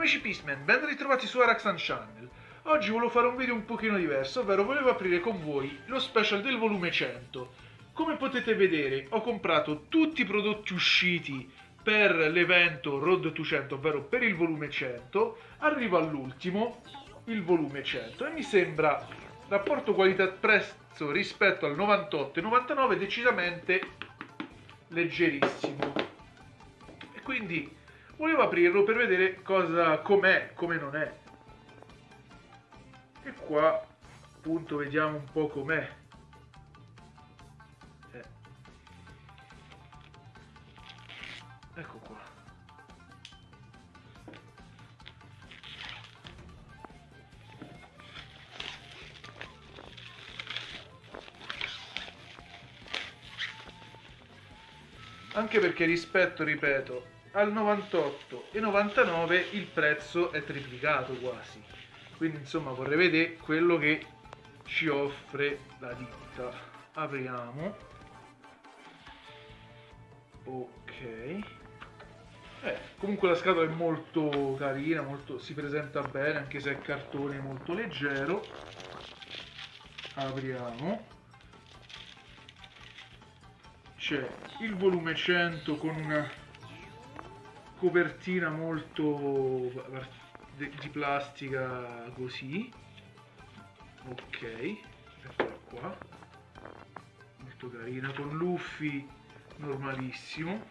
Amici Peaceman, ben ritrovati su Araxan Channel. Oggi volevo fare un video un pochino diverso, ovvero volevo aprire con voi lo special del volume 100. Come potete vedere ho comprato tutti i prodotti usciti per l'evento Road to 100, ovvero per il volume 100. Arrivo all'ultimo, il volume 100, e mi sembra rapporto qualità-prezzo rispetto al 98 e 99 decisamente leggerissimo. E quindi volevo aprirlo per vedere cosa com'è, come non è. E qua appunto vediamo un po' com'è. Eh. Ecco qua. Anche perché rispetto, ripeto, al 98 e 99 il prezzo è triplicato quasi. Quindi insomma vorrei vedere quello che ci offre la ditta. Apriamo. Ok. Eh, comunque la scatola è molto carina molto, si presenta bene anche se è cartone molto leggero. Apriamo. C'è il volume 100 con una copertina molto di plastica così. Ok eccola qua. Molto carina con luffi normalissimo.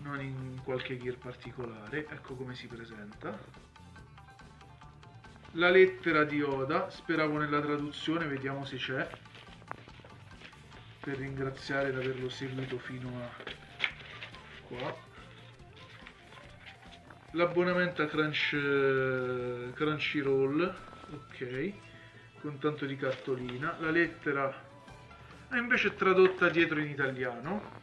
Non in qualche gear particolare ecco come si presenta. La lettera di Oda speravo nella traduzione vediamo se c'è. Per ringraziare di averlo seguito fino a qua. L'abbonamento a Crunch, Crunchyroll ok con tanto di cartolina. La lettera è invece tradotta dietro in italiano.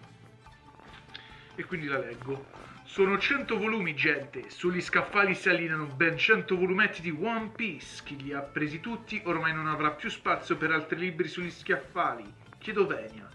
E quindi la leggo. Sono 100 volumi gente. Sugli scaffali si allineano ben 100 volumetti di One Piece. Chi li ha presi tutti ormai non avrà più spazio per altri libri sugli scaffali. Chiedo venia.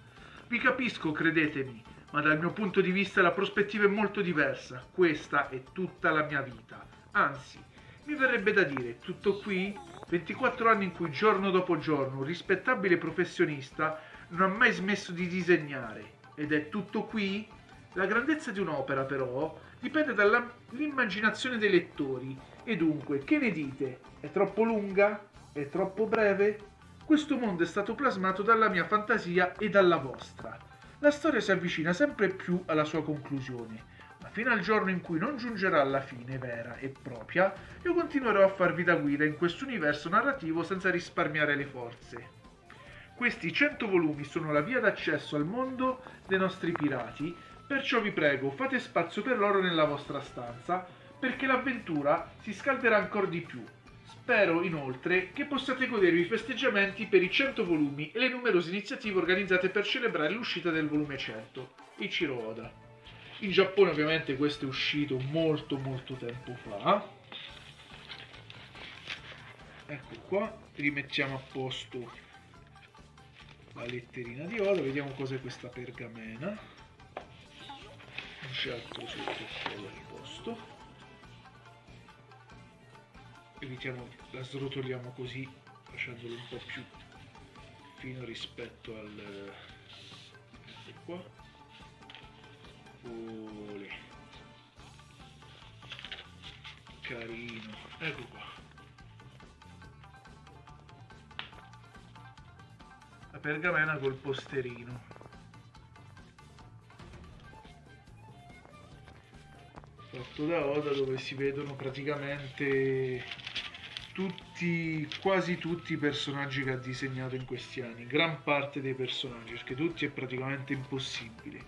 Vi capisco credetemi ma dal mio punto di vista la prospettiva è molto diversa. Questa è tutta la mia vita. Anzi, mi verrebbe da dire, tutto qui? 24 anni in cui giorno dopo giorno un rispettabile professionista non ha mai smesso di disegnare. Ed è tutto qui? La grandezza di un'opera, però, dipende dall'immaginazione dei lettori. E dunque, che ne dite? È troppo lunga? È troppo breve? Questo mondo è stato plasmato dalla mia fantasia e dalla vostra la storia si avvicina sempre più alla sua conclusione, ma fino al giorno in cui non giungerà alla fine vera e propria, io continuerò a farvi da guida in questo universo narrativo senza risparmiare le forze. Questi 100 volumi sono la via d'accesso al mondo dei nostri pirati, perciò vi prego fate spazio per loro nella vostra stanza, perché l'avventura si scalderà ancora di più Spero inoltre che possiate godervi i festeggiamenti per i 100 volumi e le numerose iniziative organizzate per celebrare l'uscita del volume 100, Ichiro Oda. In Giappone ovviamente questo è uscito molto molto tempo fa. Ecco qua, rimettiamo a posto la letterina di Oda, vediamo cos'è questa pergamena. Non c'è altro sotto il posto evitiamo, la srotoliamo così facendolo un po' più fino rispetto al ecco qua. Olè. carino. Ecco qua. La pergamena col posterino. Fatto da Oda dove si vedono praticamente tutti, quasi tutti i personaggi che ha disegnato in questi anni, gran parte dei personaggi, perché tutti è praticamente impossibile,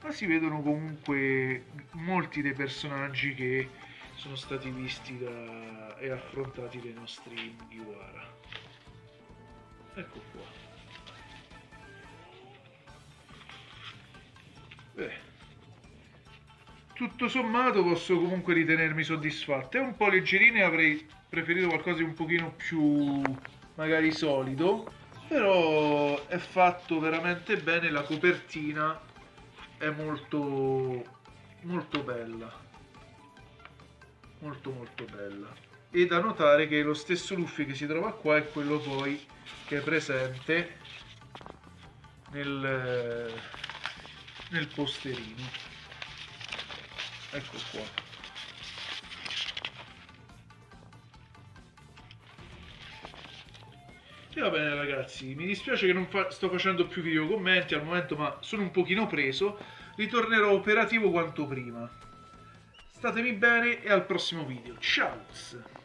ma si vedono comunque molti dei personaggi che sono stati visti da, e affrontati dai nostri Mugiwara. Ecco qua. Beh tutto sommato posso comunque ritenermi soddisfatto. È un po' leggerino e avrei preferito qualcosa di un pochino più magari solido, però è fatto veramente bene, la copertina è molto molto bella. molto molto bella. E da notare che lo stesso Luffy che si trova qua è quello poi che è presente nel, nel posterino. Ecco qua E va bene ragazzi, mi dispiace che non fa sto facendo più video commenti al momento, ma sono un pochino preso. Ritornerò operativo quanto prima. Statemi bene e al prossimo video. Ciao!